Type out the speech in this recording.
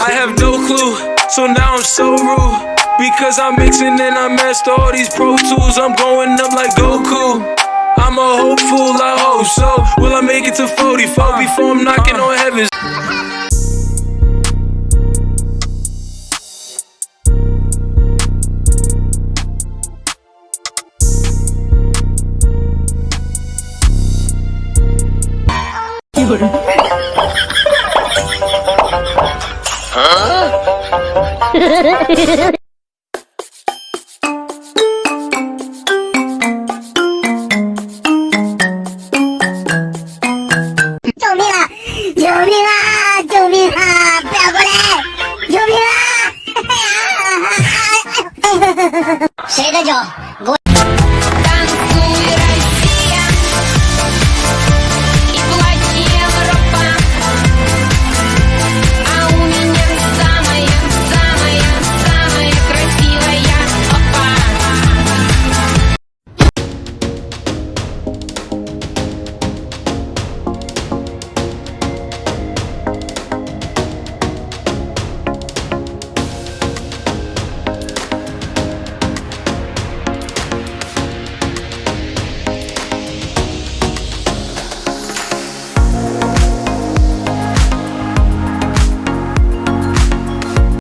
I have no clue, so now I'm so rude. Because I'm mixing and I master all these pro tools. I'm going up like Goku. I'm a hopeful, I hope so. Will I make it to 44 before I'm knocking on heaven's করে হ্যাঁ